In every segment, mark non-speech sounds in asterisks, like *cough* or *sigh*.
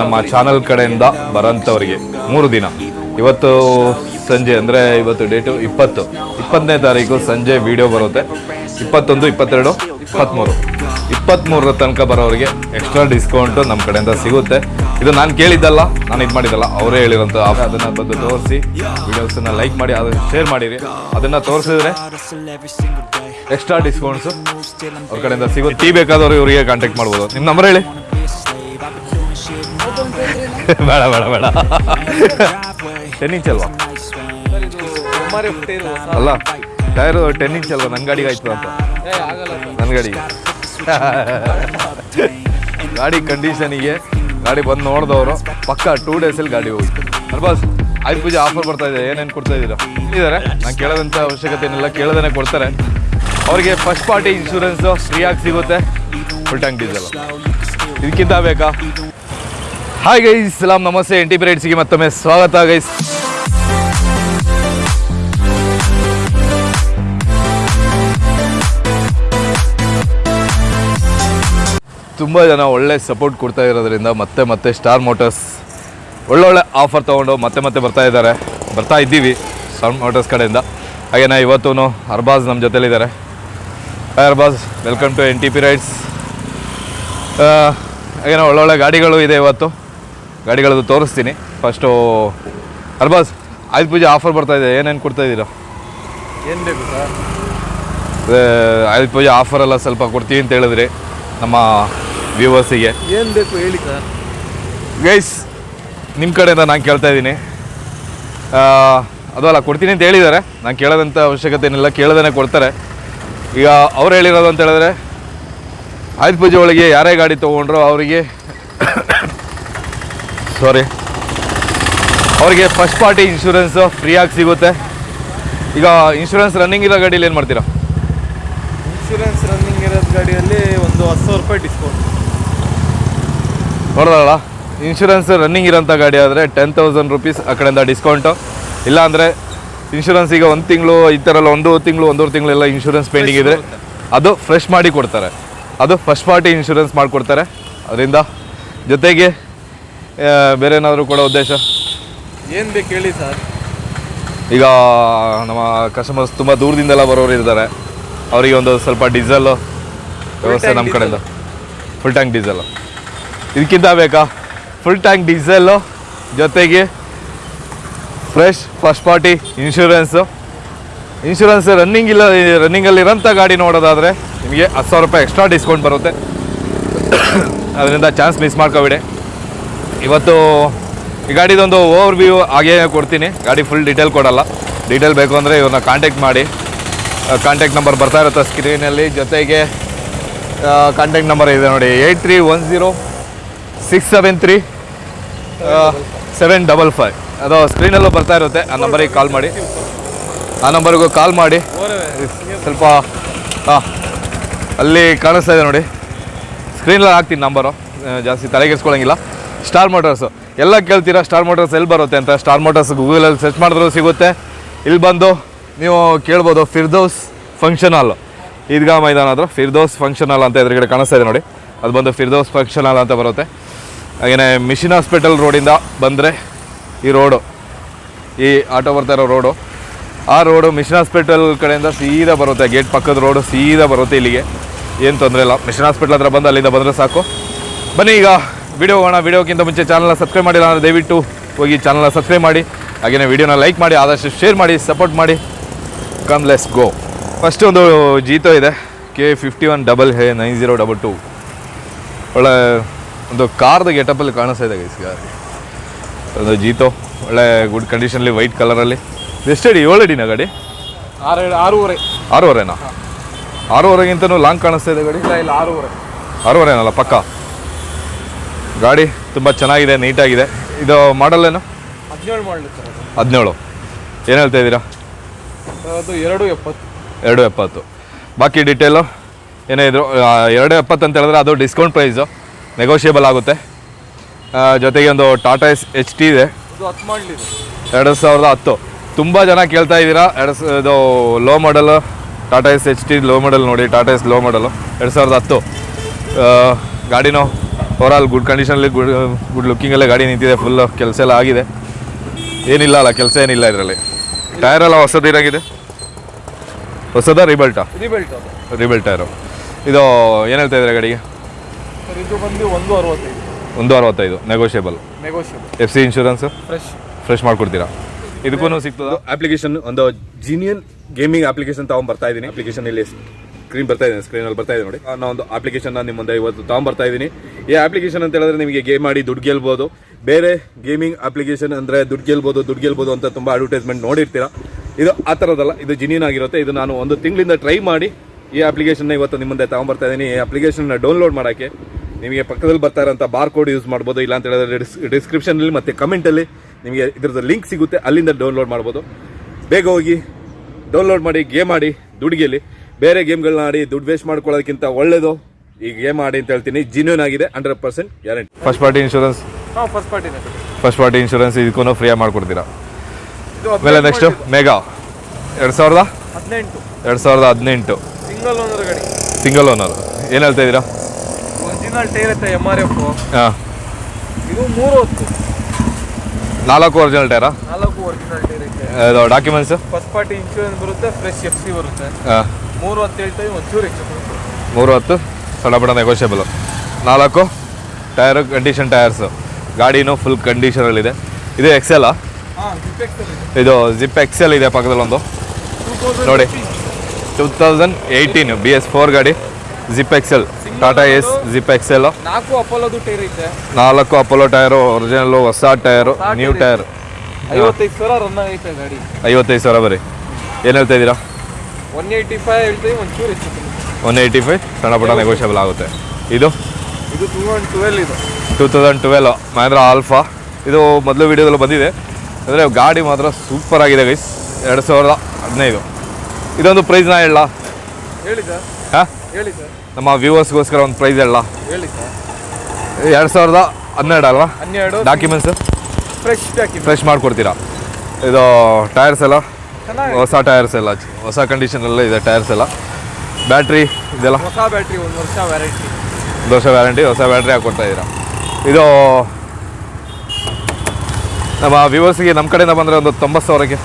ನಮ್ಮ ಚಾನಲ್ ಕಡೆಯಿಂದ ಬರೋಂಥವ್ರಿಗೆ ಮೂರು ದಿನ. ಇವತ್ತು ಸಂಜೆ, ಅಂದರೆ ಇವತ್ತು ಡೇಟು ಇಪ್ಪತ್ತು. ಇಪ್ಪತ್ತನೇ ತಾರೀಕು ಸಂಜೆ ವಿಡಿಯೋ ಬರುತ್ತೆ. ಇಪ್ಪತ್ತೊಂದು, ಇಪ್ಪತ್ತೆರಡು, ಇಪ್ಪತ್ತ್ಮೂರು. ಇಪ್ಪತ್ತ್ಮೂರರ ತನಕ ಬರೋರಿಗೆ ಎಕ್ಸ್ಟ್ರಾ ಡಿಸ್ಕೌಂಟು ನಮ್ಮ ಕಡೆಯಿಂದ ಸಿಗುತ್ತೆ. ಇದು ನಾನು ಕೇಳಿದ್ದಲ್ಲ, ನಾನು ಇದು ಮಾಡಿದ್ದಲ್ಲ, ಅವರೇ ಹೇಳಿರೋಂಥ ಅದನ್ನು ಬಂದು ತೋರಿಸಿ ವಿಡಿಯೋಸನ್ನು ಲೈಕ್ ಮಾಡಿ, ಅದನ್ನು ಶೇರ್ ಮಾಡಿರಿ. ಅದನ್ನು ತೋರಿಸಿದ್ರೆ ಎಕ್ಸ್ಟ್ರಾ ಡಿಸ್ಕೌಂಟ್ಸು ಅವ್ರ ಕಡೆಯಿಂದ ಸಿಗುತ್ತೆ. ಟೀ ಬೇಕಾದವರು ಇವರಿಗೆ ಕಾಂಟ್ಯಾಕ್ಟ್ ಮಾಡ್ಬೋದು. ನಿಮ್ಮ ನಂಬರ್ ಹೇಳಿ. *laughs* ಬೇಡ ಬೇಡ ಬೇಡ. ಟೆನ್ ಇಂಚ್ ಅಲ್ವಾ ಅಲ್ಲ, ಟೈರು ಟೆನ್ ಇಂಚ್ ಅಲ್ವಾ ನನ್ನ ಗಾಡಿಗೆ ಆಯ್ತು ಅಂತ. ನನ್ನ ಗಾಡಿಗೆ. *laughs* ಗಾಡಿ ಕಂಡೀಷನಿಗೆ ಗಾಡಿ ಬಂದು ನೋಡಿದವರು, ಪಕ್ಕ ಟೂ ಡೇಸಲ್ಲಿ ಗಾಡಿ ಹೋಗಿತ್ತು ಅಲ್ಬಾಸ್ ಆಯ್ತು ಪೂಜೆ ಆಫರ್ ಬರ್ತಾ ಇದೆ, ಏನೇನು ಕೊಡ್ತಾ ಇದ್ದೀರಾ? ಇದ್ದಾರೆ. ನಾನು ಕೇಳೋದಂಥ ಅವಶ್ಯಕತೆ ಏನಿಲ್ಲ ಕೇಳೋದೇ ಕೊಡ್ತಾರೆ. ಅವರಿಗೆ ಫಸ್ಟ್ ಪಾರ್ಟಿ ಇನ್ಶೂರೆನ್ಸು ಫ್ರೀಯಾಗಿ ಸಿಗುತ್ತೆ. ಫುಲ್ ಟ್ಯಾಂಕ್ ಡೀಸೆಲ್ ಇದಕ್ಕಿಂತ ಬೇಕಾ? ಹಾಯ್ ಗೈಸ್ ಸಲಾಮ್ ನಮಸ್ತೆ ಎನ್ ಟಿ ಪಿ ರೈಡ್ಸ್ಗೆ ಮತ್ತೊಮ್ಮೆ ಸ್ವಾಗತ ಗೈಸ್ ತುಂಬ ಜನ ಒಳ್ಳೆ ಸಪೋರ್ಟ್ ಕೊಡ್ತಾ ಇರೋದ್ರಿಂದ ಮತ್ತೆ ಮತ್ತೆ ಸ್ಟಾರ್ ಮೋಟರ್ಸ್ ಒಳ್ಳೊಳ್ಳೆ ಆಫರ್ ತೊಗೊಂಡು ಮತ್ತೆ ಮತ್ತೆ ಬರ್ತಾ ಇದ್ದಾರೆ. ಬರ್ತಾ ಇದ್ದೀವಿ ಸ್ಟಾರ್ ಮೋಟರ್ಸ್ ಕಡೆಯಿಂದ. ಹಾಗೇನ ಇವತ್ತೂ ಅರ್ಬಾಜ್ ನಮ್ಮ ಜೊತೆಲಿದ್ದಾರೆ. Hi Arbaz welcome to N T P rides ಒಳ್ಳೊಳ್ಳೆ ಗಾಡಿಗಳು ಇದೆ ಇವತ್ತು. ಗಾಡಿಗಳದ್ದು ತೋರಿಸ್ತೀನಿ. ಫಸ್ಟು ಅರ್ಬಾಸ್ ಆಯುಧ ಪೂಜೆ ಆಫರ್ ಬರ್ತಾ ಇದೆ. ಏನೇನು ಕೊಡ್ತಾ ಇದ್ದೀರಾ? ಏನು ಬೇಕು ಸರ್? ಆಯುಧ ಪೂಜೆ ಆಫರ್ ಎಲ್ಲ ಸ್ವಲ್ಪ ಕೊಡ್ತೀವಿ ಅಂತ ಹೇಳಿದ್ರಿ ನಮ್ಮ ವ್ಯೂವರ್ಸಿಗೆ ಏನು ಬೇಕು ಹೇಳಿ ಸರ್. ಗೈಸ್ ನಿಮ್ಮ ಕಡೆಯಿಂದ ನಾನು ಕೇಳ್ತಾ ಇದ್ದೀನಿ. ಅದು ಅಲ್ಲ ಕೊಡ್ತೀನಿ ಅಂತ ಹೇಳಿದ್ದಾರೆ. ನಾನು ಕೇಳೋದಂಥ ಅವಶ್ಯಕತೆ ಏನಿಲ್ಲ ಕೇಳೋದೇ ಕೊಡ್ತಾರೆ. ಈಗ ಅವ್ರು ಹೇಳಿರೋದು ಅಂತ ಹೇಳಿದ್ರೆ ಆಯುಧ ಪೂಜೆ ಒಳಗೆ ಯಾರೇ ಗಾಡಿ ತೊಗೊಂಡ್ರು ಅವರಿಗೆ ಸಾರಿ ಅವರಿಗೆ ಫಸ್ಟ್ ಪಾರ್ಟಿ ಇನ್ಶೂರೆನ್ಸು ಫ್ರೀಯಾಗಿ ಸಿಗುತ್ತೆ. ಈಗ ಇನ್ಶೂರೆನ್ಸ್ ರನ್ನಿಂಗ್ ಇರೋ ಗಾಡೀಲಿ ಏನು ಮಾಡ್ತೀರಾ? ಇನ್ಶೂರೆನ್ಸ್ ರನ್ನಿಂಗ್ ಇರೋದು ಗಾಡಿಯಲ್ಲಿ ಒಂದು ಹತ್ತು ಸಾವಿರ ರೂಪಾಯಿ ಡಿಸ್ಕೌಂಟ್ ನೋಡೋದಲ್ಲ ಇನ್ಶೂರೆನ್ಸ್ ರನ್ನಿಂಗ್ ಇರೋಂಥ ಗಾಡಿ ಆದರೆ ಟೆನ್ ತೌಸಂಡ್ ರುಪೀಸ್ ಆ ಕಡೆಯಿಂದ ಡಿಸ್ಕೌಂಟು ಇಲ್ಲ ಅಂದರೆ ಇನ್ಶೂರೆನ್ಸ್ ಈಗ ಒಂದು ತಿಂಗಳು ಈ ಥರ ಎಲ್ಲ ಒಂದು ತಿಂಗಳು ಒಂದೂವರೆ ತಿಂಗಳೆಲ್ಲ ಇನ್ಶೂರೆನ್ಸ್ ಪೆಂಡಿಂಗ್ ಇದ್ದರೆ ಅದು ಫ್ರೆಶ್ ಮಾಡಿ ಕೊಡ್ತಾರೆ. ಅದು ಫಸ್ಟ್ ಪಾರ್ಟಿ ಇನ್ಶೂರೆನ್ಸ್ ಮಾಡಿಕೊಡ್ತಾರೆ. ಅದರಿಂದ ಜೊತೆಗೆ ಬೇರೆ ಏನಾದರೂ ಕೊಡೋ ಉದ್ದೇಶ? ಏನು ಬೇಕು ಹೇಳಿ ಸರ್. ಈಗ ನಮ್ಮ ಕಸ್ಟಮರ್ಸ್ ತುಂಬ ದೂರದಿಂದೆಲ್ಲ ಬರೋರು ಇರ್ತಾರೆ ಅವರಿಗೆ ಒಂದು ಸ್ವಲ್ಪ ಡೀಸೆಲ್ಲು ವ್ಯವಸ್ಥೆ ನಮ್ಮ ಕಡೆಯಿಂದ. ಫುಲ್ ಟ್ಯಾಂಕ್ ಡೀಸೆಲ್ಲು ಇದಕ್ಕಿಂತ ಬೇಕಾ? ಫುಲ್ ಟ್ಯಾಂಕ್ ಡೀಸೆಲ್ಲು ಜೊತೆಗೆ fresh first party insurance insurance running ಇಲ್ಲ ರನ್ನಿಂಗಲ್ಲಿರೋಂಥ ಗಾಡಿ ನೋಡೋದಾದರೆ ನಿಮಗೆ ಹತ್ತು ಸಾವಿರ ರೂಪಾಯಿ ಎಕ್ಸ್ಟ್ರಾ ಡಿಸ್ಕೌಂಟ್ ಬರುತ್ತೆ. *coughs* ಅದರಿಂದ ಚಾನ್ಸ್ ಮಿಸ್ ಮಾಡ್ಕೋಬೇಡಿ. ಇವತ್ತು ಈ ಗಾಡಿದೊಂದು ಓವರ್ ವ್ಯೂ ಹಾಗೇ ಕೊಡ್ತೀನಿ. ಗಾಡಿ ಫುಲ್ ಡೀಟೇಲ್ ಕೊಡಲ್ಲ. ಡೀಟೇಲ್ ಬೇಕು ಅಂದರೆ ಇವ್ರನ್ನ ಕಾಂಟ್ಯಾಕ್ಟ್ ಮಾಡಿ. ಕಾಂಟ್ಯಾಕ್ಟ್ ನಂಬರ್ ಬರ್ತಾ ಇರುತ್ತೆ ಸ್ಕ್ರೀನಲ್ಲಿ ಜೊತೆಗೆ ಕಾಂಟ್ಯಾಕ್ಟ್ ನಂಬರ್ ಇದೆ ನೋಡಿ. Eight three one zero six seven three seven double five ಅದು ಸ್ಕ್ರೀನಲ್ಲೂ ಬರ್ತಾ ಇರುತ್ತೆ. ಆ ನಂಬರಿಗೆ ಕಾಲ್ ಮಾಡಿ. ಆ ನಂಬರಿಗೂ ಕಾಲ್ ಮಾಡಿ. ಸ್ವಲ್ಪ ಹಾಂ ಅಲ್ಲಿ ಕಾಣಿಸ್ತಾ ಇದೆ ನೋಡಿ. ಸ್ಕ್ರೀನಲ್ಲಿ ಹಾಕ್ತೀನಿ ನಂಬರು ಜಾಸ್ತಿ ತಲೆಗೆಡ್ಸ್ಕೊಳಂಗಿಲ್ಲ ಸ್ಟಾರ್ ಮೋಟರ್ಸು ಎಲ್ಲ ಕೇಳ್ತೀರಾ? ಸ್ಟಾರ್ ಮೋಟರ್ಸ್ ಎಲ್ಲಿ ಬರುತ್ತೆ ಅಂತ? ಸ್ಟಾರ್ ಮೋಟರ್ಸ್ ಗೂಗಲಲ್ಲಿ ಸರ್ಚ್ ಮಾಡಿದ್ರು ಸಿಗುತ್ತೆ. ಇಲ್ಲಿ ಬಂದು ನೀವು ಕೇಳ್ಬೋದು ಫಿರ್ದೋಸ್ ಫಂಕ್ಷನ್ ಹಾಲು ಈದ್ಗಾ ಮೈದಾನ ಹತ್ರ ಫಿರ್ದೋಸ್ ಫಂಕ್ಷನ್ ಹಾಲ್ ಅಂತ ಎದುರುಗಡೆ ಕಾಣಿಸ್ತಾ ಇದೆ ನೋಡಿ. ಅದು ಬಂದು ಫಿರ್ದೋಸ್ ಫಂಕ್ಷನ್ ಹಾಲ್ ಅಂತ ಬರುತ್ತೆ. ಹಾಗೆಯೇ ಮಿಷಿನ್ ಹಾಸ್ಪಿಟಲ್ ರೋಡಿಂದ ಬಂದರೆ ಈ ರೋಡು ಈ ಆಟೋ ಬರ್ತಾ ಇರೋ ರೋಡು ಆ ರೋಡು ಮಿಷನ್ ಹಾಸ್ಪಿಟಲ್ ಕಡೆಯಿಂದ ಸೀದಾ ಬರುತ್ತೆ. ಗೇಟ್ ಪಕ್ಕದ ರೋಡು ಸೀದಾ ಬರುತ್ತೆ ಇಲ್ಲಿಗೆ. ಏನು ತೊಂದರೆ ಇಲ್ಲ. ಮಿಷನ್ ಹಾಸ್ಪಿಟಲ್ ಹತ್ರ ಬಂದು ಅಲ್ಲಿಂದ ಬಂದರೆ ಸಾಕು. ಬನ್ನಿ ಈಗ. ವಿಡಿಯೋ ಹೋಗೋಣ. ವಿಡಿಯೋಕ್ಕಿಂತ ಮುಂಚೆ ಚಾನಲ್ನ ಸಬ್ಸ್ಕ್ರೈಬ್ ಮಾಡಿಲ್ಲ ಅಂದರೆ ದಯವಿಟ್ಟು ಹೋಗಿ ಚಾನಲ್ನ ಸಬ್ಸ್ಕ್ರೈಬ್ ಮಾಡಿ. ಹಾಗೆಯೇ ವಿಡಿಯೋನ ಲೈಕ್ ಮಾಡಿ ಆದಷ್ಟು ಶೇರ್ ಮಾಡಿ ಸಪೋರ್ಟ್ ಮಾಡಿ. ಕಮ್ ಲೆಸ್ ಗೋ ಫಸ್ಟ್ ಒಂದು ಜೀತೋ ಇದೆ. K fifty one double A nine zero double two ಒಳ್ಳೆ ಒಂದು ಕಾರ್ದು ಗೆಟಪಲ್ಲಿ ಕಾಣಿಸ್ತಾ ಇದೆ ಗೈಸ್ ಗಾಡಿ ಒಂದು ಜೀತೋ ಒಳ್ಳೆ ಗುಡ್ ಕಂಡೀಷನಲ್ಲಿ ವೈಟ್ ಕಲರಲ್ಲಿ ಎಷ್ಟಡಿ ಏಳು ಅಡಿನ ಗಾಡಿ? ಆರು ಆರೂವರೆ. ಆರೂವರೆನಾ? ಆರೂವರೆಗಿಂತನೂ ಲಾಂಗ್ ಕಾಣಿಸ್ತಾ ಇದೆ ಗಾಡಿ? ಇಲ್ಲ ಇಲ್ಲ ಆರೂವರೆ. ಆರೂವರೆನಲ್ಲ ಪಕ್ಕ? ಗಾಡಿ ತುಂಬ ಚೆನ್ನಾಗಿದೆ ನೀಟಾಗಿದೆ. ಇದು ಮಾಡಲ್ ಏನು? ಹದಿನೇಳು ಮಾಡಲಿ. ಹದಿನೇಳು. ಏನು ಹೇಳ್ತಾ ಇದ್ದೀರಾ? ಅದು ಎರಡು ಎಪ್ಪತ್ತು. ಎರಡು ಎಪ್ಪತ್ತು. ಬಾಕಿ ಡೀಟೇಲು ಏನೇ ಇದ್ರು ಎರಡು ಎಪ್ಪತ್ತು ಅಂತ ಹೇಳಿದ್ರೆ ಅದು ಡಿಸ್ಕೌಂಟ್ ಪ್ರೈಸು ನೆಗೋಷಿಯೇಬಲ್ ಆಗುತ್ತೆ. ಜೊತೆಗೆ ಒಂದು ಟಾಟಾ ಎಸ್ ಎಚ್ ಟಿ ಇದೆ. ಎರಡು ಸಾವಿರದ ಹತ್ತು. ತುಂಬ ಜನ ಕೇಳ್ತಾ ಇದ್ದೀರಾ? ಎರಡು ಇದು low model Tata S H T low model ನೋಡಿ ಟಾಟಾ ಎಸ್ ಲೋ ಮಾಡಲು ಎರಡು ಸಾವಿರದ ಹತ್ತು. ಆ, ಗಾಡಿನೂ ಆಲ್ ಗುಡ್ ಕಂಡೀಷನಲ್ಲಿ ಗುಡ್ ಗುಡ್ ಲುಕ್ಕಿಂಗಲ್ಲೇ ಗಾಡಿ ನಿಂತಿದೆ ಫುಲ್ ಕೆಲಸ ಎಲ್ಲ ಆಗಿದೆ. ಏನಿಲ್ಲ ಅಲ್ಲ ಕೆಲಸ ಏನಿಲ್ಲ ಇದರಲ್ಲಿ. ಟೈರ್ ಎಲ್ಲ ಹೊಸದು ಏನಾಗಿದೆ? ಹೊಸದ ರಿಬಲ್ಟಾ ರಿಬಲ್ ಟೈರು ಇದು ಏನು ಹೇಳ್ತಾ ಇದ್ದಾರೆ ಗಾಡಿಗೆ? ಸರ್ ಇದು ಬಂದು ಒಂದು ಅರವತ್ತೈದು. Negotiable F C insurance fresh fresh ಮಾಡ್ಕೊಡ್ತೀರಾ? ಇದಕ್ಕೂ ಸಿಗ್ತದೆ? ಅಪ್ಲಿಕೇಶನ್ ಒಂದು ಜೀನಿಯನ್ ಗೇಮಿಂಗ್ ಅಪ್ಲಿಕೇಶನ್ ತಗೊಂಡ್ ಬರ್ತಾ ಇದ್ದೀನಿ ಅಪ್ಲಿಕೇಶನ್ ಇಲ್ಲಿ ಸ್ಕ್ರೀನ್ ಬರ್ತಾ ಇದೆ ಸ್ಕ್ರೀನ್ ಅಲ್ಲಿ ಬರ್ತಾ ಇದೆ ನೋಡಿ. ನಾನು ಒಂದು ಅಪ್ಲಿಕೇಶನ್ ನಿಮ್ಮ ಮುಂದೆ ಇವತ್ತು ತಗೊಂಡ್ ಬರ್ತಾ ಇದೀನಿ. ಈ ಅಪ್ಲಿಕೇಶನ್ ಅಂತ ಹೇಳಿದ್ರೆ ನಿಮಗೆ ಗೇಮ್ ಮಾಡಿ ದುಡ್ಡು ಗೆಲ್ಬೋದು. ಬೇರೆ ಗೇಮಿಂಗ್ ಅಪ್ಲಿಕೇಶನ್ ಅಂದ್ರೆ ದುಡ್ಡು ಗೆಲ್ಬೋದು ದುಡ್ಡು ಗೆಲ್ಬೋದು ಅಂತ ತುಂಬಾ ಅಡ್ವರ್ಟೈಸ್ಮೆಂಟ್ ನೋಡಿರ್ತೀರಾ. ಇದು ಆ ಥರದಲ್ಲ ಇದು ಜಿನಿಯನ್ ಆಗಿರುತ್ತೆ. ಇದು ನಾನು ಒಂದು ತಿಂಗಳಿಂದ ಟ್ರೈ ಮಾಡಿ ಈ ಅಪ್ಲಿಕೇಶನ್ ಇವತ್ತು ನಿಮ್ಮ ಮುಂದೆ ತಗೊಂಡ್ ಬರ್ತಾ ಇದೀನಿ. ಈ ಅಪ್ಲಿಕೇಶನ್ ಡೌನ್ಲೋಡ್ ಮಾಡೋಕ್ಕೆ ನಿಮಗೆ ಪಕ್ಕದಲ್ಲಿ ಬರ್ತಾ ಇರೋಂಥ ಬಾರ್ ಕೋಡ್ ಯೂಸ್ ಮಾಡ್ಬೋದು. ಇಲ್ಲ ಅಂತ ಹೇಳಿದ್ರೆ ಡಿಸ್ಕ್ರಿಪ್ಷನ್ ಅಲ್ಲಿ ಮತ್ತೆ ಕಮೆಂಟ್ ಅಲ್ಲಿ ನಿಮಗೆ ಇದ್ರದ್ದು ಲಿಂಕ್ ಸಿಗುತ್ತೆ. ಅಲ್ಲಿಂದ ಡೌನ್ಲೋಡ್ ಮಾಡ್ಬೋದು. ಬೇಗ ಹೋಗಿ ಡೌನ್ಲೋಡ್ ಮಾಡಿ ಗೇಮ್ ಮಾಡಿ ದುಡ್ಡು ಗೆಲ್ಲಿ. ಬೇರೆ ಗೇಮ್ಗಳನ್ನ ಆಡಿ ದುಡ್ಡು ವೇಸ್ಟ್ ಮಾಡ್ಕೊಳ್ಳೋದಕ್ಕಿಂತ ಒಳ್ಳೇದು ಈ ಗೇಮ್ ಆಡಿ ಅಂತ ಹೇಳ್ತೀನಿ. ಜಿನ್ಯೂನ್ ಆಗಿದೆ hundred percent guarantee first party insurance ಹಾಂ ಫಸ್ಟ್ ಪಾರ್ಟಿನೇ ಫಸ್ಟ್ ಪಾರ್ಟಿ ಇನ್ಶೂರೆನ್ಸ್ ಇದಕ್ಕೂ ಫ್ರೀಯಾಗಿ ಮಾಡ್ಕೊಡ್ತೀರಾ? ಇದು ಆಮೇಲೆ ನೆಕ್ಸ್ಟು ಮೇಗಾ ಎರಡು ಸಾವಿರದ? ಹದಿನೆಂಟು. ಎರಡು ಸಾವಿರದ ಹದಿನೆಂಟು. ಸಿಂಗಲ್ ಓನರ್ ಗಾಡಿ. ಸಿಂಗಲ್ ಓನರ್ ಏನು ಹೇಳ್ತಾ ಇದ್ದೀರಾ? ಒರಿಜಿನಲ್ ಟೈರ್ ಐತೆ ಎಂ ಆರ್ ಎಫ್ ಹಾಂ. ಇದು ಮೂರು ಹೊತ್ತು. ನಾಲ್ಕು ಒರಿಜಿನಲ್ ಟೈರಾ ನಾಲ್ಕು ಒರಿಜಿನಲ್ ಟೈರ್ ಐತೆ. Documents documents first party insurance ಬರುತ್ತೆ ಫ್ರೆಶ್ ಎಫ್ ಸಿ ಬರುತ್ತೆ. ಹಾಂ. ಮೂರು ಹೊತ್ತು ಹೇಳ್ತೀವಿ ಒಂಚೂರು ಹೆಚ್ಚು. ಮೂರು ಹತ್ತು ನೆಗೋಷಿಯಬಲು ನಾಲ್ಕು ಟೈರು ಕಂಡೀಷನ್ ಟೈರ್ಸು ಗಾಡಿನೂ ಫುಲ್ ಕಂಡೀಷನಲ್ಲಿದೆ ಇದು ಎಕ್ಸೆಲ್ಲ ಇದೆ. ಜಿಪ್ ಎಕ್ಸೆಲ್ ಇದೆ ಪಕ್ಕದಲ್ಲೊಂದು. ನೋಡಿ. Two thousand eighteen B S four ಗಾಡಿ zip XL Tata S zip XL ನಾಲ್ಕು ಅಪೋಲೋದು ಟೈರ್ ಐತೆ. ನಾಲ್ಕು ಅಪೋಲೋ ಟೈರು ಒರಿಜಿನಲ್ಲು ಹೊಸ ಟೈರು ನ್ಯೂ ಟೈರ್ ಐವತ್ತೈದು ಸಾವಿರ ರನ್ ಆಗೈತೆ ಗಾಡಿ. ಐವತ್ತೈದು ಸಾವಿರ ಬರೀ. ಏನು ಹೇಳ್ತಾ ಇದ್ದೀರಾ? ಒನ್ ಏಯ್ಟಿ ಫೈವ್ ಹೇಳ್ತೀವಿ ಒಂಚೂರು ಹೆಚ್ಚು. One eighty five? ಸಣ್ಣ ಪುಟ್ಟ ನೆಗೋಷಿಯಬಲ್ ಆಗುತ್ತೆ. ಇದು? ಇದು ಟೂ ಒನ್ ಟ್ವೆಲ್ ಇದು. Two thousand twelve Mahindra Alfa ಇದು ಮೊದಲು ವೀಡಿಯೋದಲ್ಲಿ ಬಂದಿದೆ. ಅಂದರೆ ಗಾಡಿ ಮಾತ್ರ ಸೂಪರ್ ಆಗಿದೆ ಗೈಸ್ ಎರಡು ಸಾವಿರದ ಹದಿನೈದು. ಇದೊಂದು ಪ್ರೈಸ್ ನಾ ಹೇಳ ಹೇಳಿ ಸರ್ ಹಾಂ? ಹೇಳಿ ಸರ್ ನಮ್ಮ ವ್ಯೂವರ್ಸ್ಗೋಸ್ಕರ ಒಂದು ಪ್ರೈಸ್ ಹೇಳ ಹೇಳಿ ಸರ್ ಎರಡು ಸಾವಿರದ ಹನ್ನೆರಡು ಅಲ್ವಾ? ಹನ್ನೆರಡು. ಡಾಕ್ಯುಮೆಂಟ್ಸ್ ಫ್ರೆಶ್ ಫ್ರೆಶ್ ಮಾಡಿಕೊಡ್ತೀರಾ? ಇದು ಟೈರ್ಸ್ ಎಲ್ಲ? ಹೊಸ ಟೈರ್ಸ್ ಎಲ್ಲ ಹೊಸ ಕಂಡೀಷನಲ್ಲೇ ಇದೆ ಟೈರ್ಸ್ ಎಲ್ಲ. ಬ್ಯಾಟ್ರಿ ಇದೆಲ್ಲ ಹೊಸ ಬ್ಯಾಟ್ರಿ ಒಂದು ವರ್ಷ ವ್ಯಾರಂಟಿ. ಒಂದು ವರ್ಷ ವ್ಯಾರಂಟಿ ಹೊಸ ಬ್ಯಾಟ್ರಿ ಹಾಕ್ಕೊಡ್ತಾ ಇದ್ದೀರಾ? ಇದು ನಮ್ಮ ವಿವರ್ಸ್ಗೆ ನಮ್ಮ ಕಡೆಯಿಂದ ಬಂದರೆ ಒಂದು ತೊಂಬತ್ತು ಸಾವಿರಕ್ಕೆ.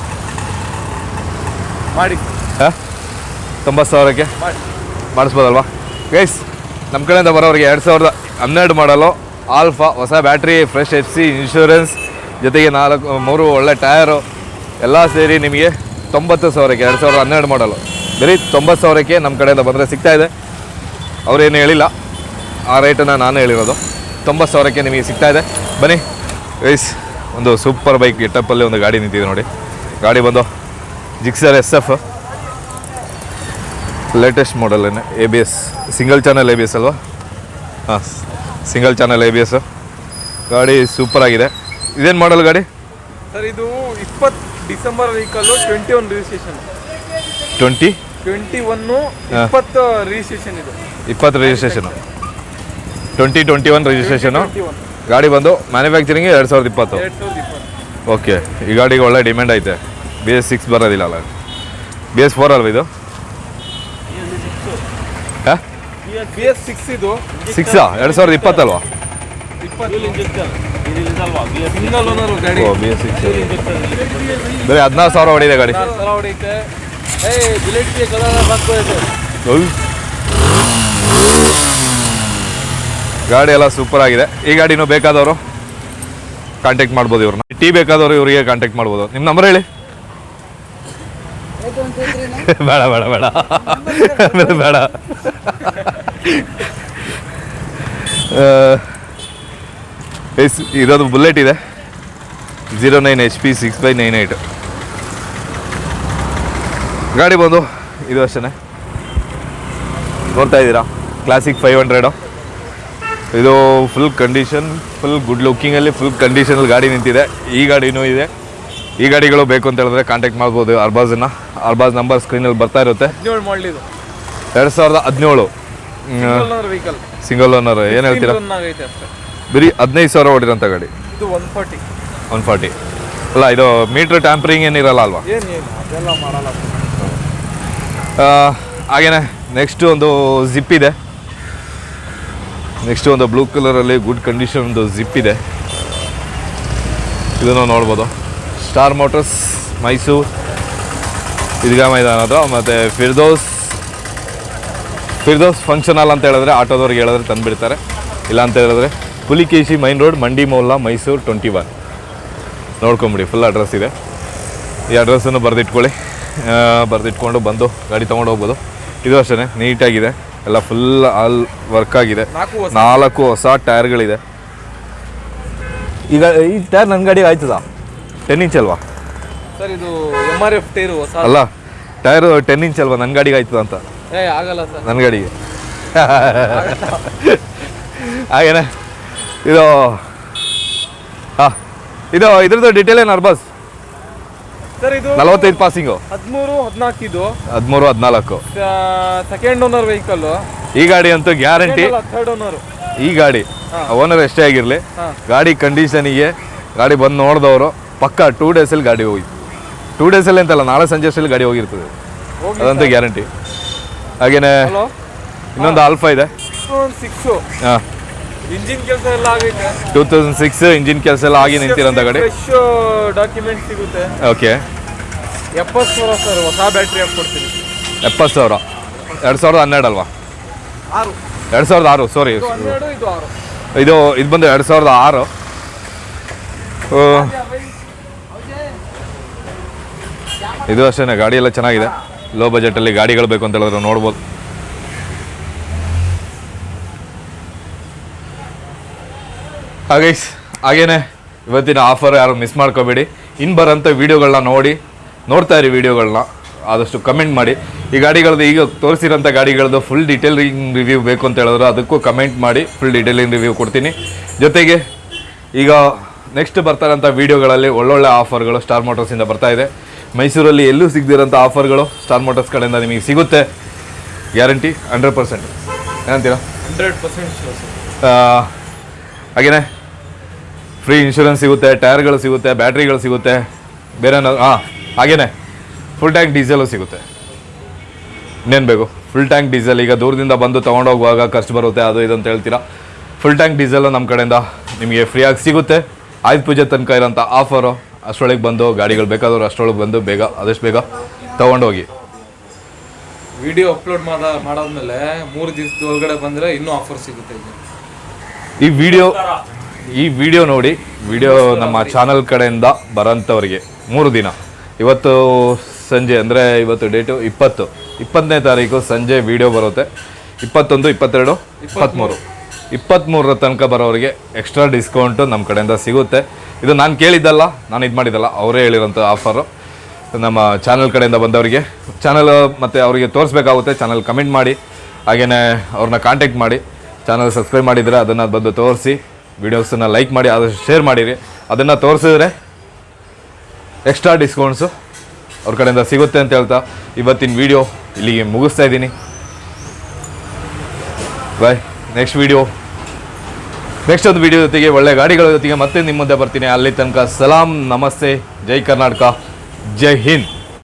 ಮಾಡಿ. ಹಾಂ? ತೊಂಬತ್ತು ಸಾವಿರಕ್ಕೆ? ಮಾಡಿ. ಮಾಡಿಸ್ಬೋದಲ್ವಾ? ಗೈಸ್ ನಮ್ಮ ಕಡೆಯಿಂದ ಬರೋರಿಗೆ ಎರಡು ಸಾವಿರದ ಹನ್ನೆರಡು ಮಾಡಲು ಆಲ್ಫಾ ಹೊಸ battery fresh F C insurance ಜೊತೆಗೆ ನಾಲ್ಕು ಮೂರು ಒಳ್ಳೆ ಟಯರು ಎಲ್ಲ ಸೇರಿ ನಿಮಗೆ ತೊಂಬತ್ತು ಸಾವಿರಕ್ಕೆ, ಎರಡು ಸಾವಿರದ ಹನ್ನೆರಡು ಮಾಡಲು ಬರೀ ತೊಂಬತ್ತು ಸಾವಿರಕ್ಕೆ ನಮ್ಮ ಕಡೆಯಿಂದ ಬಂದರೆ ಸಿಗ್ತಾ ಇದೆ. ಅವರೇನು ಹೇಳಿಲ್ಲ. ಆ ರೇಟನ್ನು ನಾನು ಹೇಳಿರೋದು. ತೊಂಬತ್ತು ಸಾವಿರಕ್ಕೆ ನಿಮಗೆ ಸಿಗ್ತಾ ಇದೆ. ಬನ್ನಿ ವೈಸ್ ಒಂದು ಸೂಪರ್ ಬೈಕ್ ಗೆಟಪ್ಪಲ್ಲಿ ಒಂದು ಗಾಡಿ ನಿಂತಿದೆ ನೋಡಿ. ಗಾಡಿ ಬಂದು Gixxer S F latest model A B S single channel A B S ಅಲ್ವಾ? ಹಾಂ single channel A B S ಗಾಡಿ ಸೂಪರ್ ಆಗಿದೆ. ಇದೇನು ಮಾಡಲ್ ಗಾಡಿ? ಸರ್, ಇದು ಇಪ್ಪತ್ತು December ವೀಕಲ್ಲು twenty one registration twenty? Twenty one ಇಪ್ಪತ್ತು ರಿಜಿಸ್ಟ್ರೇಷನ್ ಇದೆ. ಇಪ್ಪತ್ತು registration twenty twenty one registration ಗಾಡಿ ಬಂದು ಮ್ಯಾನುಫ್ಯಾಕ್ಚರಿಂಗ್ ಎರಡು ಸಾವಿರದ ಇಪ್ಪತ್ತು. ಎರಡು ಸಾವಿರದ ಇಪ್ಪತ್ತು. ಓಕೆ ಈ ಗಾಡಿಗೆ ಒಳ್ಳೆ ಡಿಮ್ಯಾಂಡ್ ಐತೆ. ಬಿ ಎಸ್ ಸಿಕ್ಸ್ ಬರೋದಿಲ್ಲ ಅಲ್ಲ. ಬಿ ಎಸ್ ಫೋರ್ ಅಲ್ವ ಇದು? ಹಾಂ? ಬಿ ಎಸ್ ಸಿಕ್ಸ್ ಇದು. ಸಿಕ್ಸಾ ಎರಡು ಸಾವಿರದ ಇಪ್ಪತ್ತಲ್ವಾ? ಬರೀ ಹದಿನಾರು ಸಾವಿರ ಹೊಡಿದೆ ಗಾಡಿ. ಗಾಡಿ ಎಲ್ಲ ಸೂಪರ್ ಆಗಿದೆ. ಈ ಗಾಡಿನೂ ಬೇಕಾದವರು ಕಾಂಟ್ಯಾಕ್ಟ್ ಮಾಡ್ಬೋದು ಇವ್ರನ್ನ. ಟೀ ಬೇಕಾದವರು ಇವರಿಗೆ ಕಾಂಟ್ಯಾಕ್ಟ್ ಮಾಡ್ಬೋದು. ನಿಮ್ಮ ನಂಬರ್ ಹೇಳಿ. *laughs* ಬೇಡ ಬೇಡ ಬೇಡ. ಬೇಡ. *laughs* ಎಸ್ ಇರೋದು ಬುಲೆಟ್ ಇದೆ. Zero nine H P six by nine eight ಗಾಡಿ ಬಂದು ಇದು ಅಷ್ಟೇ ನೋಡ್ತಾ ಇದ್ದೀರಾ? ಕ್ಲಾಸಿಕ್ ಫೈವ್ ಹಂಡ್ರೆಡು ಇದು ಫುಲ್ ಕಂಡೀಷನ್ ಫುಲ್ ಗುಡ್ ಲುಕ್ಕಿಂಗಲ್ಲಿ ಫುಲ್ ಕಂಡೀಷನಲ್ಲಿ ಗಾಡಿ ನಿಂತಿದೆ. ಈ ಗಾಡಿನೂ ಇದೆ. ಈ ಗಾಡಿಗಳು ಬೇಕು ಅಂತ ಹೇಳಿದ್ರೆ ಕಾಂಟ್ಯಾಕ್ಟ್ ಮಾಡ್ಬೋದು ಅರ್ಬಾಜನ್ನು ಅರ್ಬಾಜ್ ನಂಬರ್ ಸ್ಕ್ರೀನಲ್ಲಿ ಬರ್ತಾ ಇರುತ್ತೆ. ಎರಡು ಸಾವಿರದ ಹದಿನೇಳು. ಸಿಂಗಲ್ ಓನರ್ ಏನು ಹೇಳ್ತೀರಾ? ಬರೀ ಹದಿನೈದು ಸಾವಿರ ಹೊಡಿರೋಂಥ ಗಾಡಿ. ಇದು ಒನ್ ಫಾರ್ಟಿ. One forty. ಅಲ್ಲ ಇದು ಮೀಟ್ರ್ ಟ್ಯಾಂಪರಿಂಗ್ ಏನಿರಲ್ಲ ಅಲ್ವಾ? ಅದೆಲ್ಲ ಮಾಡಲ್ಲ. ಹಾಗೇನೆ ನೆಕ್ಸ್ಟ್ ಒಂದು ಜಿಪ್ ಇದೆ. ನೆಕ್ಸ್ಟ್ ಒಂದು ಬ್ಲೂ ಕಲರಲ್ಲಿ ಗುಡ್ ಕಂಡೀಷನ್ ಒಂದು ಜಿಪ್ ಇದೆ. ಇದನ್ನು ನೋಡ್ಬೋದು. ಸ್ಟಾರ್ ಮೋಟರ್ಸ್ ಮೈಸೂರು ಇದ್ಗಾ ಮೈದಾನ ಹತ್ರ ಮತ್ತು ಫಿರ್ದೋಸ್ ಫಿರ್ದೋಸ್ ಫಂಕ್ಷನ್ ಹಾಲ್ ಅಂತ ಹೇಳಿದ್ರೆ ಆಟೋದವ್ರಿಗೆ ಹೇಳಿದ್ರೆ ತಂದುಬಿಡ್ತಾರೆ. ಇಲ್ಲ ಅಂತ ಹೇಳಿದ್ರೆ Pulikeshi main road Mandi Mohalla Mysuru twenty one ನೋಡ್ಕೊಂಬಿಡಿ full address ಇದೆ. ಈ ಅಡ್ರೆಸ್ಸನ್ನು ಬರೆದಿಟ್ಕೊಳ್ಳಿ. ಬರೆದಿಟ್ಕೊಂಡು ಬಂದು ಗಾಡಿ ತೊಗೊಂಡು ಹೋಗ್ಬೋದು. ಇದು ಅಷ್ಟೇ ನೀಟಾಗಿದೆ. ಎಲ್ಲ ಫುಲ್ ಆಲ್ ವರ್ಕ್ ಆಗಿದೆ. ನಾಲ್ಕು ಹೊಸ- ಟೈರ್ಗಳಿದೆ. ಈಗ ಈ ಟೈರ್ ನನ್ನ ಗಾಡಿಗೆ ಆಯ್ತದ? ಟೆನ್ ಇಂಚ್ ಅಲ್ವಾ? ಸರ್ ಇದು ಎಂ ಆರ್ ಎಫ್ ಟೈರು ಹೊಸ ಅಲ್ಲ ಟೈರು ಟೆನ್ ಇಂಚ್ ಅಲ್ವಾ? ನನ್ನ ಗಾಡಿಗೆ ಆಯ್ತದ ಅಂತ. ಏ ಆಗಲ್ಲ ಸರ್. ನನ್ನ ಗಾಡಿಗೆ. ಹಾಗೇನೆ ಇದು ಹಾಂ ಇದು ಇದ್ರದ್ದು ಡೀಟೇಲ್ ಏನು ಅರ್ಬಸ್ ಸರ್ ಇದು ನಲವತ್ತೈದು ಪಾಸಿಂಗು ಹದಿಮೂರು ಹದಿನಾಲ್ಕು ಇದು. ಹದಿಮೂರು ಹದಿನಾಲ್ಕು. ಸೆಕೆಂಡ್ ಓನರ್ ವೆಹಿಕಲ್ ಈ ಗಾಡಿ ಅಂತೂ ಗ್ಯಾರಂಟಿ ಥರ್ಡ್ ಓನರ್ ಈ ಗಾಡಿ. ಓನರ್ ಎಷ್ಟೇ ಆಗಿರಲಿ. ಗಾಡಿ ಕಂಡೀಷನಿಗೆ ಗಾಡಿ ಬಂದು ನೋಡಿದವರು ಪಕ್ಕ ಟೂ ಡೇಸಲ್ಲಿ ಗಾಡಿ ಹೋಗಿತ್ತು ಟೂ ಡೇಸಲ್ಲಿ ಅಂತಲ್ಲ ನಾಳೆ ಸಂಜೆ ಅಷ್ಟರಲ್ಲಿ ಗಾಡಿ ಹೋಗಿರ್ತದೆ. ಹೋಗಿ ಅದಂತೂ ಗ್ಯಾರಂಟಿ ಹಾಗೇನೆ ಇನ್ನೊಂದು ಆಲ್ಫಾ ಇದೆ. ಸಿಕ್ಸು ಹಾಂ. ಇಂಜಿನ್ ಕೆಲಸ ಎಲ್ಲ ಆಗೈತೆ. ಟೂ ತೌಸಂಡ್ ಸಿಕ್ಸ್ ಇಂಜಿನ್ ಕೆಲಸ ಎಲ್ಲ ಆಗಿ ನಿಂತಿರೋಂಥ ಗಾಡಿ? ಫ್ರೆಶ್ ಡಾಕ್ಯುಮೆಂಟ್ ಸಿಗುತ್ತೆ. ಓಕೆ ಎಪ್ಪತ್ತು ಸಾವಿರ ಸರ್ ಹೊಸ ಬ್ಯಾಟ್ರಿ ಹಾಕ್ಕೊಡ್ತೀನಿ. ಎಪ್ಪತ್ತು ಸಾವಿರ. ಎರಡು ಸಾವಿರದ ಹನ್ನೆರಡು ಅಲ್ವಾ? ಆರು. ಎರಡು ಸಾವಿರದ ಆರು ಸಾರಿ ಇದು ಇದು ಆರು. ಇದು ಇದು ಬಂದು ಎರಡು ಸಾವಿರದ ಆರು. ಇದು ಅಷ್ಟೇ ಗಾಡಿ ಎಲ್ಲ ಚೆನ್ನಾಗಿದೆ. ಲೋ ಬಜೆಟಲ್ಲಿ ಗಾಡಿಗಳು ಬೇಕು ಅಂತ ಹೇಳಿದ್ರೆ ನೋಡ್ಬೋದು. ಹಾಗೆ ಹಾಗೇನೆ ಇವತ್ತಿನ ಆಫರ್ ಯಾರು ಮಿಸ್ ಮಾಡ್ಕೋಬೇಡಿ. ಇನ್ನು ಬರೋಂಥ ವೀಡಿಯೋಗಳನ್ನ ನೋಡಿ ನೋಡ್ತಾ ಇರಿ ವೀಡಿಯೋಗಳನ್ನ ಆದಷ್ಟು ಕಮೆಂಟ್ ಮಾಡಿ. ಈ ಗಾಡಿಗಳದ್ದು ಈಗ ತೋರಿಸಿರೋಂಥ ಗಾಡಿಗಳದ್ದು ಫುಲ್ ಡೀಟೇಲಿಂಗ್ ರಿವ್ಯೂ ಬೇಕು ಅಂತ ಹೇಳಿದ್ರೆ. ಅದಕ್ಕೂ ಕಮೆಂಟ್ ಮಾಡಿ ಫುಲ್ ಡೀಟೇಲಿಂಗ್ ರಿವ್ಯೂ ಕೊಡ್ತೀನಿ. ಜೊತೆಗೆ ಈಗ ನೆಕ್ಸ್ಟ್ ಬರ್ತಾರಂಥ ವೀಡಿಯೋಗಳಲ್ಲಿ ಒಳ್ಳೊಳ್ಳೆ ಆಫರ್ಗಳು ಸ್ಟಾರ್ ಮೋಟರ್ಸಿಂದ ಬರ್ತಾ ಇದೆ. ಮೈಸೂರಲ್ಲಿ ಎಲ್ಲೂ ಸಿಗದಿರೋಂಥ ಆಫರ್ಗಳು ಸ್ಟಾರ್ ಮೋಟರ್ಸ್ ಕಡೆಯಿಂದ ನಿಮಗೆ ಸಿಗುತ್ತೆ. ಗ್ಯಾರಂಟಿ ಹಂಡ್ರೆಡ್ ಪರ್ಸೆಂಟ್ ಏನಂತೀರಾ? ಹಂಡ್ರೆಡ್ ಪರ್ಸೆಂಟ್ ಹಾಗೇನೆ ಫ್ರೀ ಇನ್ಶೂರೆನ್ಸ್ ಸಿಗುತ್ತೆ ಟೈರ್ಗಳು ಸಿಗುತ್ತೆ ಬ್ಯಾಟ್ರಿಗಳು ಸಿಗುತ್ತೆ ಬೇರೆ ಹಾಂ ಹಾಗೇನೆ. ಫುಲ್ ಟ್ಯಾಂಕ್ ಡೀಸೆಲು ಸಿಗುತ್ತೆ. ಇನ್ನೇನು ಬೇಕು? ಫುಲ್ ಟ್ಯಾಂಕ್ ಡೀಸೆಲ್ ಈಗ ದೂರದಿಂದ ಬಂದು ತೊಗೊಂಡೋಗುವಾಗ ಖರ್ಚು ಬರುತ್ತೆ ಅದು ಇದು ಅಂತ ಹೇಳ್ತೀರಾ? ಫುಲ್ ಟ್ಯಾಂಕ್ ಡೀಸೆಲ್ ನಮ್ಮ ಕಡೆಯಿಂದ ನಿಮಗೆ ಫ್ರೀಯಾಗಿ ಸಿಗುತ್ತೆ. ಆಯುಧ ಪೂಜೆ ತನಕ ಇರೋಂಥ ಆಫರು ಅಷ್ಟರೊಳಗೆ ಬಂದು ಗಾಡಿಗಳು ಬೇಕಾದವರು ಅಷ್ಟರೊಳಗೆ ಬಂದು ಬೇಗ ಆದಷ್ಟು ಬೇಗ ತೊಗೊಂಡೋಗಿ. ವಿಡಿಯೋ ಅಪ್ಲೋಡ್ ಮಾಡ ಮಾಡಾದ್ಮೇಲೆ ಮೂರು ದಿವಸದ ಒಳಗಡೆ ಬಂದರೆ ಇನ್ನೂ ಆಫರ್ ಸಿಗುತ್ತೆ ಈ ವಿಡಿಯೋ ಈ ವಿಡಿಯೋ ನೋಡಿ ವಿಡಿಯೋ ನಮ್ಮ ಚಾನಲ್ ಕಡೆಯಿಂದ ಬರೋಂಥವ್ರಿಗೆ ಮೂರು ದಿನ. ಇವತ್ತು ಸಂಜೆ ಅಂದರೆ ಇವತ್ತು ಡೇಟು ಇಪ್ಪತ್ತು. ಇಪ್ಪತ್ತನೇ ತಾರೀಕು ಸಂಜೆ ವಿಡಿಯೋ ಬರುತ್ತೆ. ಇಪ್ಪತ್ತೊಂದು ಇಪ್ಪತ್ತೆರಡು ಇಪ್ಪತ್ತ್ಮೂರು. ಇಪ್ಪತ್ತ್ಮೂರರ ತನಕ ಬರೋರಿಗೆ ಎಕ್ಸ್ಟ್ರಾ ಡಿಸ್ಕೌಂಟು ನಮ್ಮ ಕಡೆಯಿಂದ ಸಿಗುತ್ತೆ. ಇದು ನಾನು ಕೇಳಿದ್ದಲ್ಲ ನಾನು ಇದು ಮಾಡಿದ್ದಲ್ಲ ಅವರೇ ಹೇಳಿರೋಂಥ ಆಫರು ನಮ್ಮ ಚಾನಲ್ ಕಡೆಯಿಂದ ಬಂದವರಿಗೆ ಚಾನಲ್ ಮತ್ತು ಅವರಿಗೆ ತೋರಿಸ್ಬೇಕಾಗುತ್ತೆ ಚಾನಲ್ ಕಮೆಂಟ್ ಮಾಡಿ ಹಾಗೆಯೇ ಅವ್ರನ್ನ ಕಾಂಟ್ಯಾಕ್ಟ್ ಮಾಡಿ ಚಾನಲ್ ಸಬ್ಸ್ಕ್ರೈಬ್ ಮಾಡಿದರೆ ಅದನ್ನು ಬಂದು ತೋರಿಸಿ. ವೀಡಿಯೋಸನ್ನು ಲೈಕ್ ಮಾಡಿ, ಆದಷ್ಟು ಶೇರ್ ಮಾಡಿರಿ. ಅದನ್ನು ತೋರಿಸಿದ್ರೆ ಎಕ್ಸ್ಟ್ರಾ ಡಿಸ್ಕೌಂಟ್ಸು ಅವ್ರ ಕಡೆಯಿಂದ ಸಿಗುತ್ತೆ ಅಂತ ಹೇಳ್ತಾ ಇವತ್ತಿನ ವಿಡಿಯೋ ಇಲ್ಲಿಗೆ ಮುಗಿಸ್ತಾ ಇದ್ದೀನಿ. ಬಾಯ್ ನೆಕ್ಸ್ಟ್ ವಿಡಿಯೋ ನೆಕ್ಸ್ಟ್ ಒಂದು ವಿಡಿಯೋ ಜೊತೆಗೆ ಒಳ್ಳೆ ಗಾಡಿಗಳ ಜೊತೆಗೆ ಮತ್ತೆ ನಿಮ್ಮ ಮುಂದೆ ಬರ್ತೀನಿ. ಅಲ್ಲಿ ತನಕ ಸಲಾಂ, ನಮಸ್ತೆ, ಜೈ ಕರ್ನಾಟಕ, ಜೈ ಹಿಂದ್.